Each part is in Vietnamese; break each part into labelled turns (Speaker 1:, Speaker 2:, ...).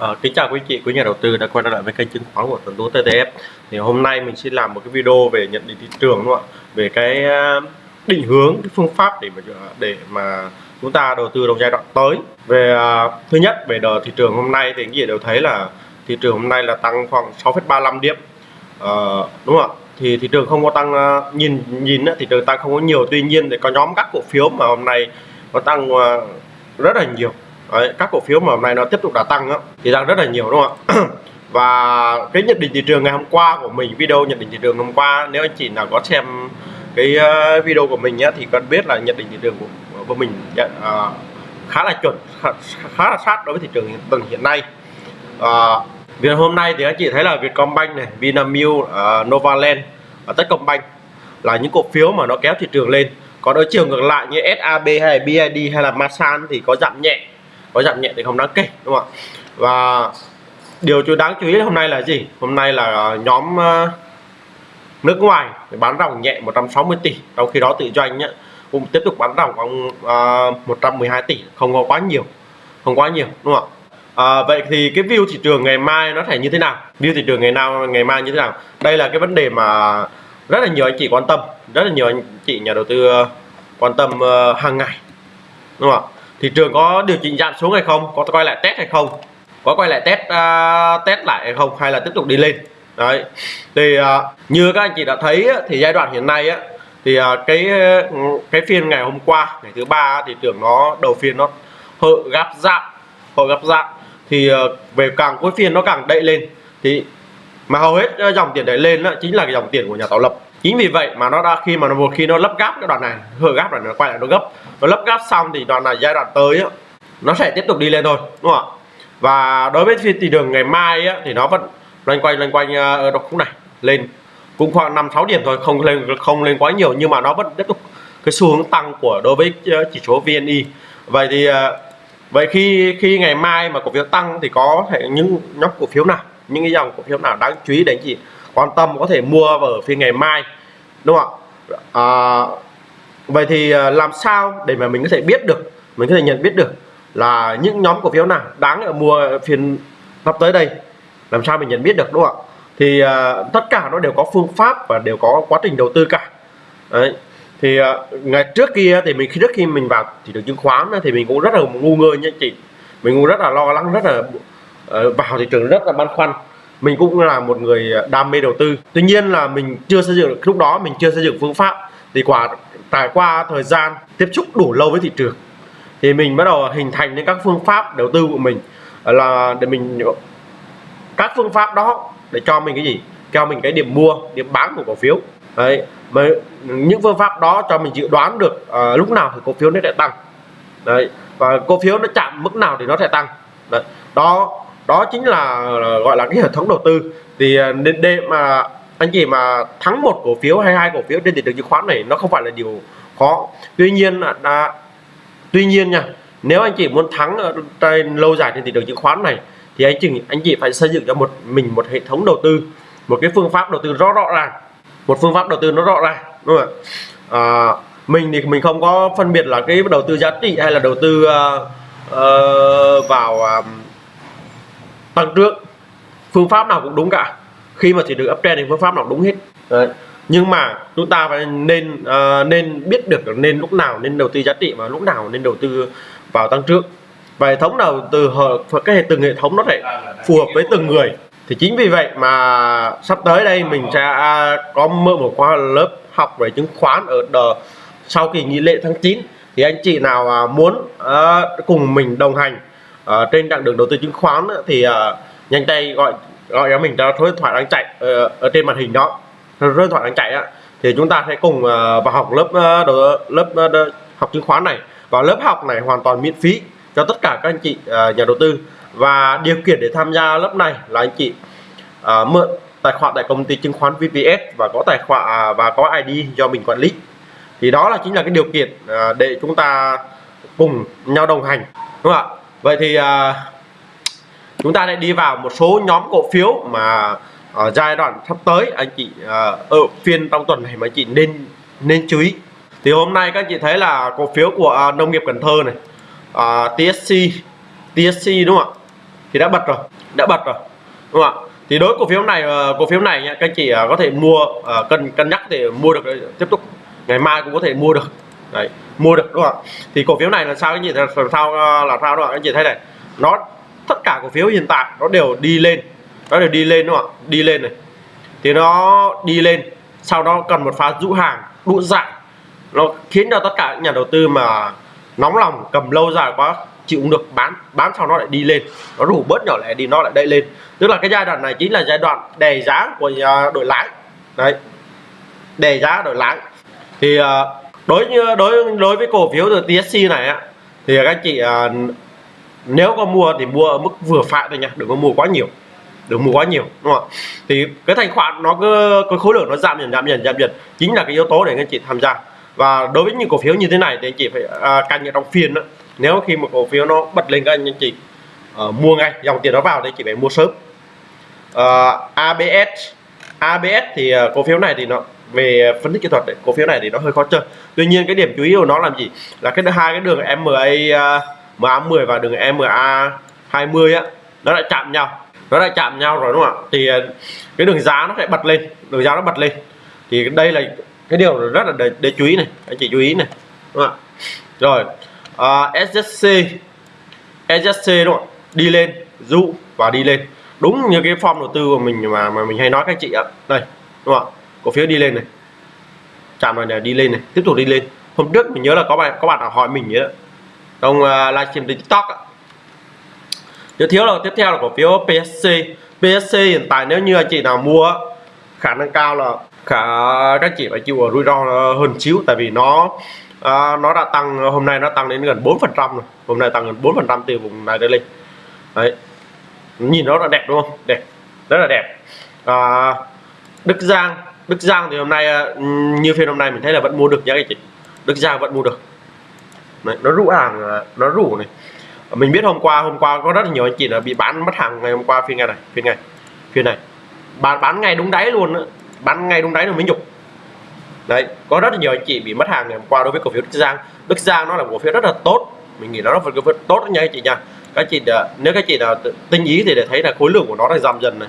Speaker 1: À, kính chào quý chị, quý nhà đầu tư đã quay trở lại với kênh chứng khoán của Tuấn Tú TTF. Thì hôm nay mình xin làm một cái video về nhận định thị trường đúng không ạ? Về cái ờ, định hướng, cái phương pháp để mà để mà chúng ta đầu tư trong giai đoạn tới. Về ờ, thứ nhất về đợt thị trường hôm nay thì anh chị đều thấy là thị trường hôm nay là tăng khoảng 6,35 điểm. À, đúng không ạ? Thì thị trường không có tăng nhìn nhìn thị trường tăng không có nhiều, tuy nhiên thì có nhóm các cổ phiếu mà hôm nay nó tăng rất là nhiều Đấy, các cổ phiếu mà hôm nay nó tiếp tục đã tăng á, thì tăng rất là nhiều đúng không ạ? Và cái nhận định thị trường ngày hôm qua của mình video nhận định thị trường hôm qua nếu anh chị nào có xem cái ờ, video của mình nhé thì cần biết là nhận định thị trường của, của mình à, khá là chuẩn khá, khá là sát đối với thị trường hiện, từng hiện nay. À, vì hôm nay thì anh chị thấy là Vietcombank này, Vinamilk, uh, Novaland, và Techcombank là những cổ phiếu mà nó kéo thị trường lên. Còn ở chiều ngược lại như SAB hay là BID hay là Masan thì có giảm nhẹ có giảm nhẹ thì không đáng kể đúng không ạ? Và điều chú đáng chú ý hôm nay là gì? Hôm nay là ờ, nhóm ờ, nước ngoài bán ròng nhẹ 160 tỷ. Trong khi đó tự doanh nhá, cũng tiếp tục bán ròng khoảng ờ, uh, 112 tỷ không có quá nhiều không quá nhiều đúng không ạ? À, vậy thì cái view thị trường ngày mai nó sẽ như thế nào? View thị trường ngày nào ngày mai như thế nào? Đây là cái vấn đề mà rất là nhiều anh chị quan tâm rất là nhiều anh chị nhà đầu tư quan tâm uh, hàng ngày đúng không ạ? Thị trường có điều chỉnh giảm xuống hay không? Có quay lại test hay không? Có quay lại test uh, test lại hay không? Hay là tiếp tục đi lên? Đấy. Thì uh, như các anh chị đã thấy thì giai đoạn hiện nay á thì uh, cái cái phiên ngày hôm qua ngày thứ ba thì tưởng nó đầu phiên nó hợ gáp dạng hợ gáp dạng thì uh, về càng cuối phiên nó càng đậy lên. Thì mà hầu hết dòng tiền đẩy lên đó chính là cái dòng tiền của nhà tạo lập chính vì vậy mà nó đã khi mà nó một khi nó lắp gáp cái đoạn này hở gáp rồi nó quay lại nó gấp. Nó lắp gáp xong thì đoạn này giai đoạn tới á, nó sẽ tiếp tục đi lên thôi đúng không ạ? Và đối với phiên thị trường ngày mai á, thì nó vẫn loanh quanh loanh quanh ờ, ở ở khúc này lên cũng khoảng năm sáu điểm thôi không lên không lên quá nhiều nhưng mà nó vẫn tiếp tục cái xu hướng tăng của đối với ờ, chỉ số VNI vậy thì ờ, vậy khi khi ngày mai mà cổ phiếu tăng thì có thể những nhóm cổ phiếu nào những cái dòng cổ phiếu nào đáng chú ý đấy anh chị quan tâm có thể mua vào phiên ngày mai đúng không ạ? À, vậy thì à, làm sao để mà mình có thể biết được mình có thể nhận biết được là những nhóm cổ phiếu nào đáng mua phiên sắp tới đây? Làm sao mình nhận biết được đúng không ạ? Thì uh, tất cả nó đều có phương pháp và đều có quá trình đầu tư cả. Đấy. Thì uh, ngày trước kia thì mình khi trước khi mình vào thị trường chứng khoán thì mình cũng rất là ngu ngơ nha chị. Mình cũng rất là lo lắng rất là uh, vào thị trường rất là băn khoăn mình cũng là một người đam mê đầu tư. Tuy nhiên là mình chưa xây dựng lúc đó mình chưa xây dựng phương pháp. Thì quả trải qua thời gian tiếp xúc đủ lâu với thị trường thì mình bắt đầu hình thành những các phương pháp đầu tư của mình. Là để mình các phương pháp đó để cho mình cái gì? Cho mình cái điểm mua điểm bán của cổ phiếu. Đấy mà những phương pháp đó cho mình dự đoán được uh, lúc nào thì cổ phiếu nó sẽ tăng. Đấy và cổ phiếu nó chạm mức nào thì nó sẽ tăng. Đấy. đó đó chính là gọi là cái hệ thống đầu tư. Thì à, nên để mà anh chị mà thắng một cổ phiếu hay hai cổ phiếu trên thị trường chứng khoán này nó không phải là điều khó. Tuy nhiên là đã, tuy nhiên nha nếu anh chị muốn thắng ở trên lâu dài trên thị trường chứng khoán này thì anh chị anh chị phải xây dựng cho một mình một hệ thống đầu tư một cái phương pháp đầu tư rõ rõ ràng. Một phương pháp đầu tư nó rõ ràng đúng không ạ? À, mình thì mình không có phân biệt là cái đầu tư giá trị hay là đầu tư uh, uh, vào uh, tăng trưởng phương pháp nào cũng đúng cả. Khi mà chỉ được uptrend thì phương pháp nào đúng hết. Đấy. nhưng mà chúng ta phải nên uh, nên biết được nên lúc nào nên đầu tư giá trị và lúc nào nên đầu tư vào tăng trưởng. Và hệ thống nào từ cái hệ từng hệ thống nó phải phù hợp với từng người. Thì chính vì vậy mà sắp tới đây mình sẽ có mở một khóa lớp học về chứng khoán ở đờ sau kỳ nghỉ lễ tháng 9 thì anh chị nào muốn uh, cùng mình đồng hành à, trên chặng đường đầu tư chứng khoán thì à, nhanh tay gọi gọi cho mình cho số điện thoại đang chạy ở, ở trên màn hình đó. Số điện thoại đang chạy á thì chúng ta sẽ cùng à, vào học lớp uh, lớp học chứng khoán này. Và lớp học này hoàn toàn miễn phí cho tất cả các anh chị à, nhà đầu tư. Và điều kiện để tham gia lớp này là anh chị à, mượn tài khoản tại công ty chứng khoán VPS và có tài khoản à, và có ID do mình quản lý. Thì đó là chính là cái điều kiện để chúng ta cùng nhau đồng hành đúng không ạ? Vậy thì à, chúng ta sẽ đi vào một số nhóm cổ phiếu mà ở giai đoạn sắp tới anh chị à, ở phiên trong tuần này mà anh chị nên nên chú ý. Thì hôm nay các anh chị thấy là cổ phiếu của à, nông nghiệp Cần Thơ này à, TSC TSC đúng không ạ? Thì đã bật rồi đã bật rồi đúng không ạ? Thì đối cổ phiếu này ờ, cổ phiếu này nha các anh chị à, có thể mua cần cân cân nhắc để mua được tiếp tục ngày mai cũng có thể mua được đấy mua được đúng không ạ? Thì cổ phiếu này là sao cái gì là sao là sao đó anh chị thấy này nó tất cả cổ phiếu hiện tại nó đều đi lên nó đều đi lên đúng không ạ? Đi lên này. Thì nó đi lên sau đó cần một pha rũ hàng đua giải nó khiến cho tất cả những nhà đầu tư mà nóng lòng cầm lâu dài quá chịu không được bán bán sau nó lại đi lên. Nó rủ bớt nhỏ lẻ đi nó lại đẩy lên. Tức là cái giai đoạn này chính là giai đoạn đề giá của đội lái. Đấy đề giá đổi lái. Thì uh, đối như đối đối với cổ phiếu từ TSC này á thì các chị à, nếu có mua thì mua ở mức vừa phải thôi nha đừng có mua quá nhiều đừng mua quá nhiều đúng không thì cái thanh khoản nó cứ cái khối lượng nó giảm dần giảm dần giảm dần chính là cái yếu tố để anh chị tham gia. Và đối với những cổ phiếu như thế này thì anh chị phải à, canh ở trong phiên đó nếu khi một cổ phiếu nó bật lên các anh chị à, mua ngay dòng tiền nó vào thì chị phải mua sớm. Ờ, à, ABS ABS thì ờ, cổ phiếu này thì nó về ờ, phân tích kỹ thuật để cổ phiếu này thì nó hơi khó chơi. Tuy nhiên cái điểm chú ý của nó làm gì? Là cái hai cái đường MA ờ, MA10 và đường MA 20 á nó lại chạm nhau. Nó lại chạm nhau rồi đúng không ạ? Thì ờ, cái đường giá nó sẽ bật lên. Đường giá nó bật lên. Thì đây là cái điều rất là để, để chú ý này. Anh chị chú ý này đúng không ạ? Rồi uh, SSC SSC đúng không đi lên dụ và đi lên. Đúng như cái form đầu tư của mình mà mà mình hay nói các chị ạ. Đây đúng không ạ? Cổ phiếu đi lên này. Chạm vào này đi lên này tiếp tục đi lên. Hôm trước mình nhớ là có bạn có bạn hỏi mình vậy đó trong uh, à, livestream tiktok á. tiếp thiếu là tiếp theo là cổ phiếu PSC PSC hiện tại nếu như anh chị nào mua khả năng cao là khả các chị phải chịu rủi ro hơn xíu. Tại vì nó à, nó đã tăng hôm nay nó tăng đến gần 4 phần trăm rồi. Hôm nay tăng gần 4 phần trăm từ vùng này đến lên. Đấy. Nhìn nó là đẹp đúng không? Đẹp. Rất là đẹp. À, Đức Giang. Đức Giang thì hôm nay ờ, như phiên hôm nay mình thấy là vẫn mua được nhá anh chị. Đức Giang vẫn mua được. Đấy, nó rũ hàng ờ, nó rủ này. Mình biết hôm qua hôm qua có rất là nhiều anh chị là bị bán mất hàng ngày hôm qua phiên ngày này phiên ngày phiên này. Bán bán ngay đúng đáy luôn đó. bán ngay đúng đáy rồi mới nhục. Đấy có rất là nhiều anh chị bị mất hàng ngày hôm qua đối với cổ phiếu Đức Giang. Đức Giang nó là cổ phiếu rất là tốt. Mình nghĩ nó là cổ phiếu tốt nha anh chị nha. Các chị ờ, nếu các chị nào tinh ý thì để thấy là khối lượng của nó đang giảm dần này.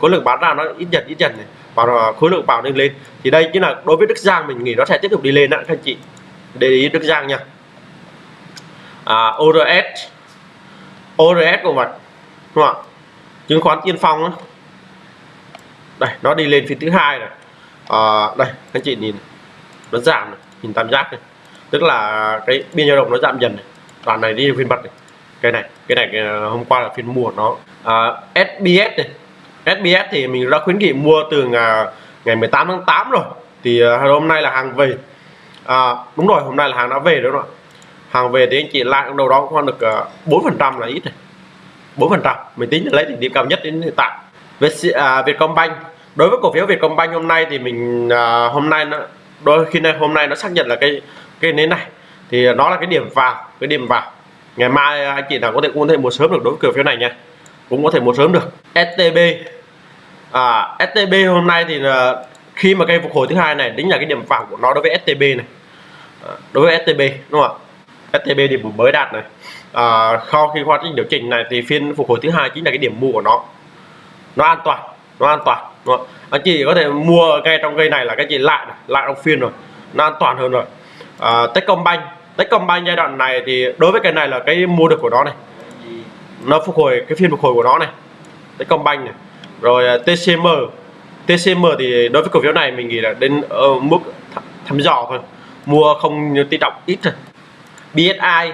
Speaker 1: Khối lượng bán ra nó ít dần ít dần này và ờ, khối lượng vào lên lên. Thì đây chính là đối với Đức Giang mình nghĩ nó sẽ tiếp tục đi lên đó các anh chị. Để ý Đức Giang nha. À, ORS ORS của mặt đúng không ạ? Chứng khoán tiên phong đó. đây nó đi lên phiên thứ hai này. À, đây các anh chị nhìn nó giảm này. nhìn tam giác này. Tức là cái biên dao động nó giảm dần này. Đoạn này đi phiên bật này. Cái này cái này ờ, hôm qua là phiên mua nó. À, SBS này. SBS thì mình đã khuyến nghị mua từ ngày, ngày 18 tháng 8 rồi. Thì à, hôm nay là hàng về. À, đúng rồi hôm nay là hàng đã về đúng không ạ? Hàng về thì anh chị lại đầu đó cũng được à, bốn phần trăm là ít này bốn phần trăm. Mình tính lấy đỉnh điểm cao nhất đến hiện tại. Việt à, Vietcombank. Đối với cổ phiếu Vietcombank hôm nay thì mình à, hôm nay nó đôi khi này hôm nay nó xác nhận là cái cái nến này. Thì nó là cái điểm vào cái điểm vào. Ngày mai anh chị nào có thể cũng có thể mua sớm được đối với cổ phiếu này nha. Cũng có thể mua sớm được. STB à, STB hôm nay thì là khi mà cây phục hồi thứ hai này chính là cái điểm vào của nó đối với STB này. À, đối với STB đúng không ạ? STB điểm mới đạt này. À, sau khi quá trình điều chỉnh này thì phiên phục hồi thứ hai chính là cái điểm mua của nó. Nó an toàn nó an toàn đúng không? anh chị có thể mua ngay trong cây này là cái gì? Lại này, lại trong phiên rồi. Nó an toàn hơn rồi. À, Techcombank Techcombank giai đoạn này thì đối với cái này là cái mua được của nó này. Nó phục hồi cái phiên phục hồi của nó này. Techcombank này rồi à, TCM TCM thì đối với cổ phiếu này mình nghĩ là đến ở mức thăm dò thôi. Mua không tin trọng ít thôi. BSI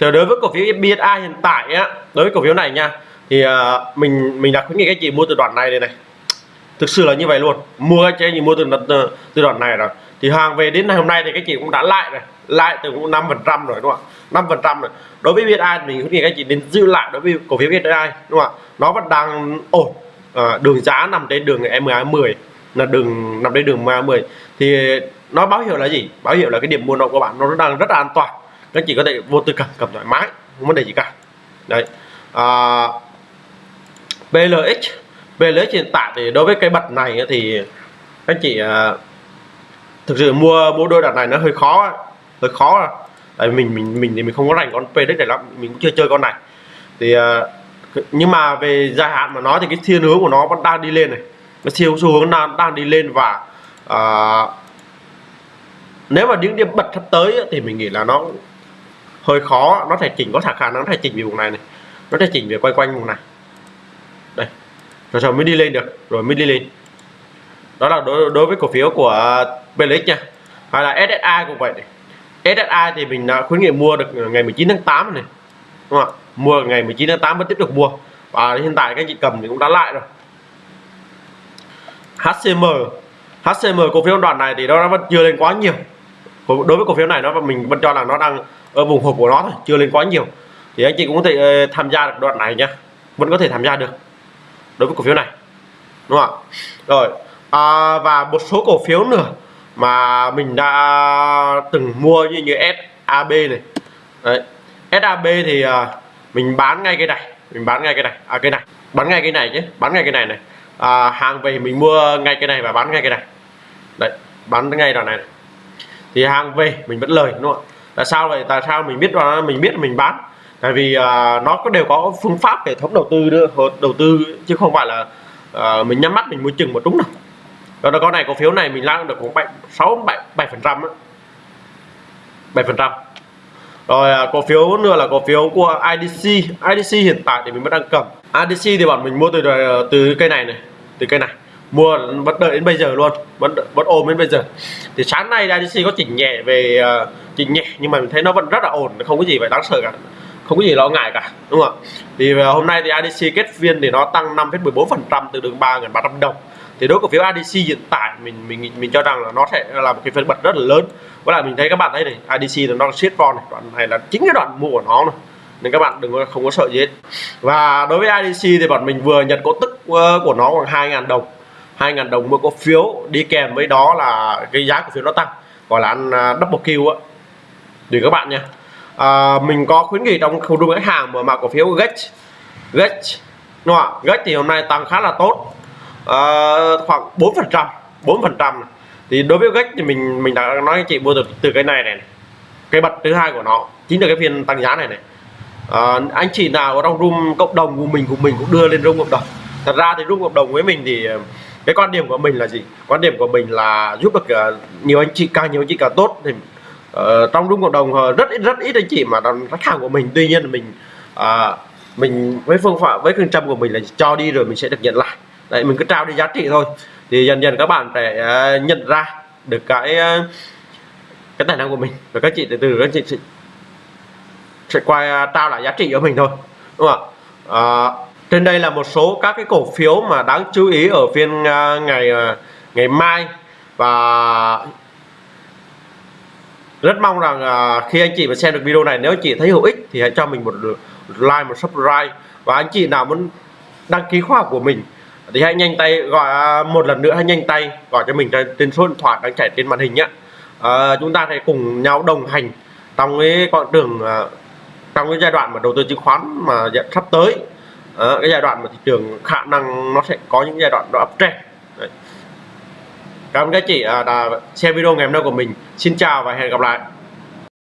Speaker 1: thì đối với cổ phiếu BSI hiện tại á đối với cổ phiếu này nha thì uh, mình mình đã khuyến nghị các chị mua từ đoạn này đây này. Thực sự là như vậy luôn. Mua các chị mua từ ờ, từ, đoạn này rồi. Thì hàng về đến ngày hôm nay thì các chị cũng đã lại rồi. Lại từ cũng năm phần trăm rồi đúng không ạ? năm phần trăm rồi. Đối với BSI mình khuyến nghị các chị đến giữ lại đối với cổ phiếu BSI đúng không ạ? Nó vẫn đang ổn à, đường giá nằm trên đường MA 10 là đường nằm trên đường MA 10 thì nó báo hiệu là gì? Báo hiệu là cái điểm mua động của bạn nó đang rất là an toàn. Các chị có thể vô tư cầm cầm thoải mái không vấn đề gì cả. Đấy. À, PLX PLX hiện tại thì đối với cái bật này thì các chị à, thực sự mua mua đôi đợt này nó hơi khó hơi khó. Tại mình mình mình thì mình không có rành con PLX này lắm mình cũng chưa chơi con này. Thì à, nhưng mà về dài hạn mà nói thì cái thiên hướng của nó vẫn đang đi lên này. Nó siêu xu hướng đang đang đi lên và à, nếu mà những điểm bật sắp tới thì mình nghĩ là nó hơi khó. Nó thể chỉnh có khả năng nó thể chỉnh về vùng này này. Nó thể chỉnh về quay quanh vùng này. Đây. Rồi sau mới đi lên được. Rồi mới đi lên. Đó là đối, đối với cổ phiếu của PLX nha. Hay là SSI cũng vậy này. SSI thì mình đã khuyến nghị mua được ngày 19 tháng 8 này. Đúng không ạ? Mua ngày 19 tháng 8 vẫn tiếp tục mua và hiện tại các anh chị cầm thì cũng đã lại rồi. HCM HCM cổ phiếu đoạn này thì nó vẫn chưa lên quá nhiều. Đối với cổ phiếu này nó mình vẫn cho là nó đang ở vùng hộp của nó thôi chưa lên quá nhiều. Thì anh chị cũng có thể ờ, tham gia được đoạn này nhá. Vẫn có thể tham gia được đối với cổ phiếu này đúng không ạ? Rồi à, và một số cổ phiếu nữa mà mình đã từng mua như như SAB này. Đấy. SAB thì uh, mình bán ngay cái này mình bán ngay cái này. À cái này bán ngay cái này chứ bán ngay cái này này. À, hàng về mình mua ngay cái này và bán ngay cái này. Đấy bán ngay đoạn này, này. Thì hàng về mình vẫn lời đúng không tại sao vậy? Tại sao mình biết là mình biết mình bán. Tại vì uh, nó có đều có phương pháp hệ thống đầu tư đưa đầu tư chứ không phải là uh, mình nhắm mắt mình mua chừng một đúng đâu. Rồi con này cổ phiếu này mình lăn được khoảng bảy sáu bảy bảy phần trăm bảy phần trăm rồi à, cổ phiếu nữa là cổ phiếu của IDC IDC hiện tại thì mình vẫn đang cầm. IDC thì bọn mình mua từ à, từ cây này này từ cây này. Mua vẫn đợi đến bây giờ luôn vẫn vẫn ôm đến bây giờ. Thì sáng nay IDC có chỉnh nhẹ về uh, chỉnh nhẹ nhưng mà mình thấy nó vẫn rất là ổn không có gì phải đáng sợ cả. Không có gì lo ngại cả đúng không ạ? Thì hôm nay thì IDC kết phiên thì nó tăng 5,14 phần trăm từ đường 3.300 đồng thì đối cổ phiếu ADC hiện tại mình mình mình cho rằng là nó sẽ là một cái phiên bật rất là lớn. Với lại mình thấy các bạn thấy này ADC là nó siết con này đoạn này là chính cái đoạn mua của nó này nên các bạn đừng có không có sợ gì hết. Và đối với IDC thì bọn mình vừa nhận cổ tức ờ, của nó khoảng 2.000 đồng. 2.000 đồng mua cổ phiếu đi kèm với đó là cái giá cổ phiếu nó tăng gọi là ăn à, double kill á. Để các bạn nha. À, mình có khuyến nghị trong khu đúng khách hàng mà mà cổ phiếu GET GET đúng không ạ? GET thì hôm nay tăng khá là tốt uh, khoảng 4 phần trăm 4 phần trăm. Thì đối với gách thì mình mình đã nói anh chị mua được từ cái này này cái bật thứ hai của nó chính là cái phiên tăng giá này này. Uh, anh chị nào ở trong room cộng đồng của mình của mình cũng đưa lên room cộng đồng. Thật ra thì room cộng đồng với mình thì ờ, cái quan điểm của mình là gì? Quan điểm của mình là giúp được nhiều anh chị càng nhiều anh chị càng tốt. Thì uh, trong room cộng đồng rất ít rất ít anh chị mà khách hàng của mình. Tuy nhiên là mình uh, mình với phương pháp với phương châm của mình là cho đi rồi mình sẽ được nhận lại đấy mình cứ trao đi giá trị thôi. Thì dần dần các bạn sẽ à, nhận ra được cái à, cái tài năng của mình và các chị từ từ các chị sẽ, sẽ quay à, trao lại giá trị cho mình thôi đúng không ạ? À, trên đây là một số các cái cổ phiếu mà đáng chú ý ở phiên ngày ngày mai. Và rất mong rằng khi anh chị mà xem được video này nếu anh chị thấy hữu ích thì hãy cho mình một like một subscribe. Và anh chị nào muốn đăng ký khóa học của mình thì hãy nhanh tay gọi à, một lần nữa hãy nhanh tay gọi cho mình trên số điện thoại đang chạy trên màn hình nhé à, ờ, chúng ta sẽ cùng nhau đồng hành trong cái con đường à, trong cái giai đoạn mà đầu tư chứng khoán mà sắp tới. À, cái giai đoạn mà thị trường khả năng nó sẽ có những giai đoạn nó uptrend Đấy. cảm ơn các chị à, đã xem video ngày hôm nay của mình. Xin chào và hẹn gặp lại.